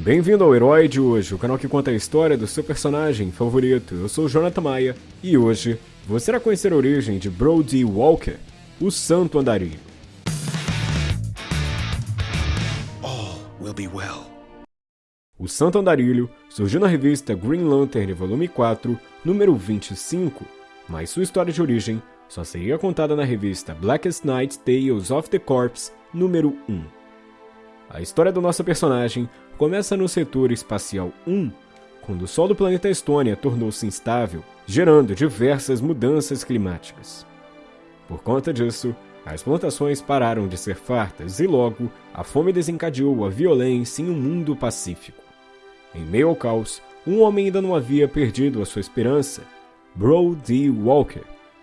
Bem-vindo ao Herói de hoje, o canal que conta a história do seu personagem favorito. Eu sou o Jonathan Maia e hoje você irá conhecer a origem de Brody Walker, o Santo Andarilho. All will be well. O Santo Andarilho surgiu na revista Green Lantern, volume 4, número 25, mas sua história de origem só seria contada na revista Blackest Night Tales of the Corps, número 1. A história do nosso personagem começa no setor espacial 1, quando o Sol do planeta Estônia tornou-se instável, gerando diversas mudanças climáticas. Por conta disso, as plantações pararam de ser fartas e logo a fome desencadeou a violência em um mundo pacífico. Em meio ao caos, um homem ainda não havia perdido a sua esperança, Brody Walker,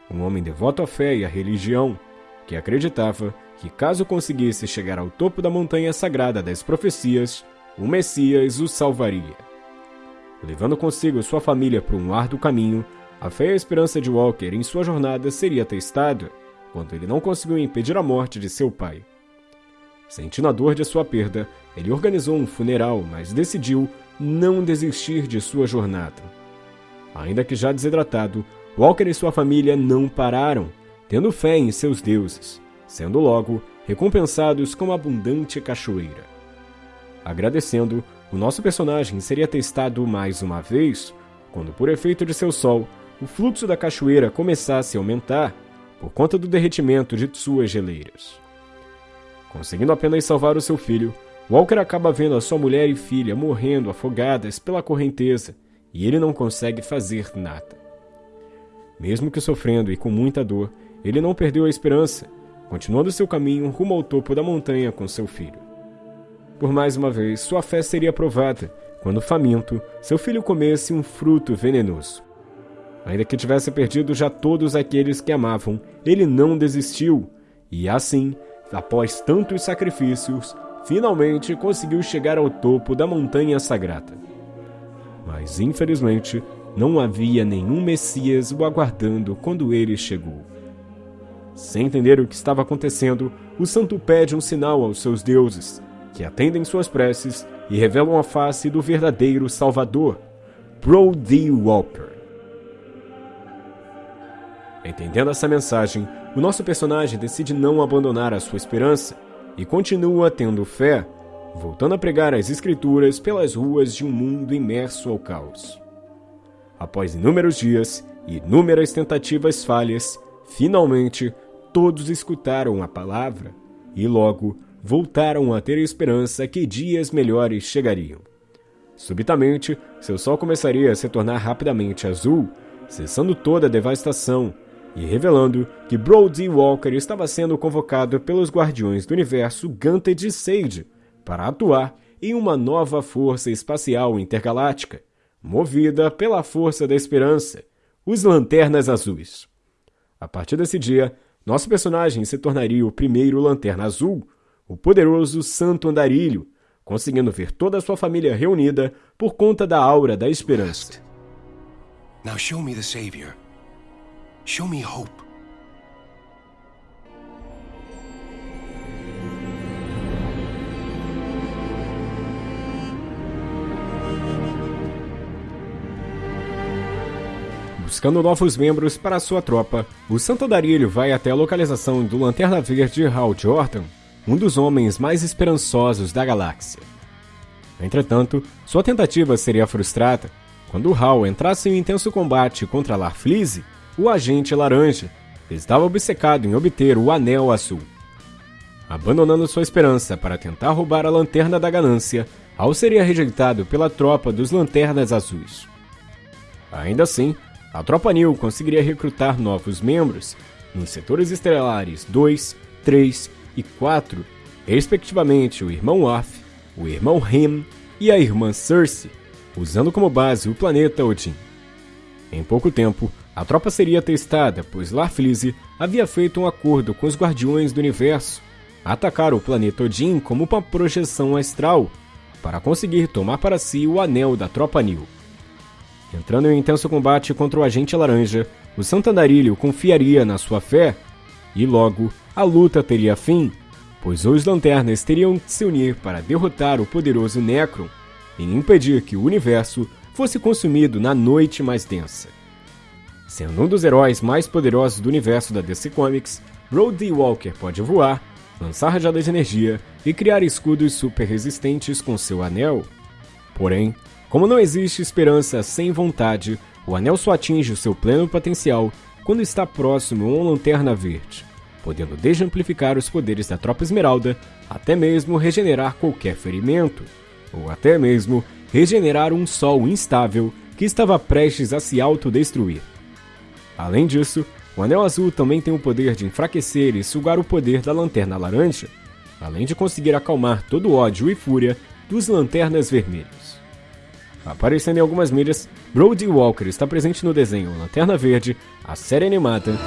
um homem devoto à fé e à religião, que acreditava que caso conseguisse chegar ao topo da montanha sagrada das profecias, o Messias o salvaria. Levando consigo sua família por um árduo caminho, a fé e a esperança de Walker em sua jornada seria testada quando ele não conseguiu impedir a morte de seu pai. Sentindo a dor de sua perda, ele organizou um funeral, mas decidiu não desistir de sua jornada. Ainda que já desidratado, Walker e sua família não pararam, tendo fé em seus deuses, sendo logo recompensados com uma abundante cachoeira. Agradecendo, o nosso personagem seria testado mais uma vez, quando, por efeito de seu sol, o fluxo da cachoeira começasse a aumentar por conta do derretimento de suas geleiras. Conseguindo apenas salvar o seu filho, Walker acaba vendo a sua mulher e filha morrendo afogadas pela correnteza e ele não consegue fazer nada. Mesmo que sofrendo e com muita dor, ele não perdeu a esperança, continuando seu caminho rumo ao topo da montanha com seu filho. Por mais uma vez, sua fé seria provada quando, faminto, seu filho comesse um fruto venenoso. Ainda que tivesse perdido já todos aqueles que amavam, ele não desistiu e, assim, após tantos sacrifícios, finalmente conseguiu chegar ao topo da montanha sagrada. Mas, infelizmente, não havia nenhum Messias o aguardando quando ele chegou. Sem entender o que estava acontecendo, o santo pede um sinal aos seus deuses, que atendem suas preces e revelam a face do verdadeiro Salvador, Brody Walker. Entendendo essa mensagem, o nosso personagem decide não abandonar a sua esperança e continua tendo fé, voltando a pregar as Escrituras pelas ruas de um mundo imerso ao caos. Após inúmeros dias e inúmeras tentativas falhas, finalmente todos escutaram a palavra e logo voltaram a ter esperança que dias melhores chegariam. Subitamente, seu sol começaria a se tornar rapidamente azul, cessando toda a devastação e revelando que Brody Walker estava sendo convocado pelos Guardiões do Universo Ganted e Sage para atuar em uma nova força espacial intergaláctica, movida pela força da esperança, os Lanternas Azuis. A partir desse dia, nosso personagem se tornaria o primeiro Lanterna Azul, o poderoso Santo Andarilho, conseguindo ver toda a sua família reunida por conta da aura da esperança. Now show me the Savior. Show me hope. Buscando novos membros para sua tropa, o Santo Andarilho vai até a localização do Lanterna Verde Hal Jordan, um dos homens mais esperançosos da galáxia. Entretanto, sua tentativa seria frustrada quando Hal entrasse em um intenso combate contra Larfleeze, o agente laranja, que estava obcecado em obter o Anel Azul. Abandonando sua esperança para tentar roubar a Lanterna da Ganância, Hal seria rejeitado pela tropa dos Lanternas Azuis. Ainda assim, a Tropa New conseguiria recrutar novos membros nos setores estelares 2, 3 e 4, respectivamente o irmão Worf, o irmão Hem e a irmã Cersei, usando como base o planeta Odin. Em pouco tempo, a tropa seria testada, pois Larfleeze havia feito um acordo com os Guardiões do Universo, atacar o planeta Odin como uma projeção astral, para conseguir tomar para si o anel da Tropa New. Entrando em intenso combate contra o Agente Laranja, o Santandarilho confiaria na sua fé, e logo a luta teria fim, pois os Lanternas teriam que se unir para derrotar o poderoso Necron, em impedir que o universo fosse consumido na noite mais densa. Sendo um dos heróis mais poderosos do universo da DC Comics, Brody Walker pode voar, lançar rajadas de energia e criar escudos super resistentes com seu anel. Porém, como não existe esperança sem vontade, o anel só atinge o seu pleno potencial quando está próximo a uma lanterna verde, podendo desde amplificar os poderes da Tropa Esmeralda até mesmo regenerar qualquer ferimento, ou até mesmo regenerar um sol instável que estava prestes a se autodestruir. Além disso, o Anel Azul também tem o poder de enfraquecer e sugar o poder da Lanterna Laranja, além de conseguir acalmar todo o ódio e fúria dos Lanternas Vermelhos. Aparecendo em algumas mídias, Brody Walker está presente no desenho Lanterna Verde, a série animada,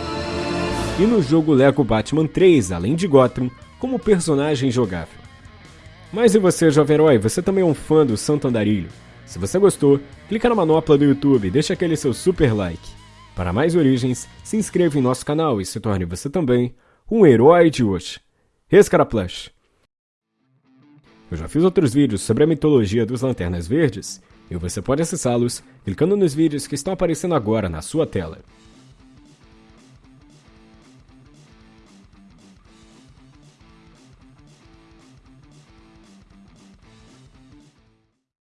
e no jogo Lego Batman 3, além de Gotham, como personagem jogável. Mas e você, jovem herói, você também é um fã do Santo Andarilho? Se você gostou, clica na manopla do YouTube e deixa aquele seu super like. Para mais origens, se inscreva em nosso canal e se torne você também um herói de hoje. Escaraplash! Eu já fiz outros vídeos sobre a mitologia dos Lanternas Verdes e você pode acessá-los clicando nos vídeos que estão aparecendo agora na sua tela.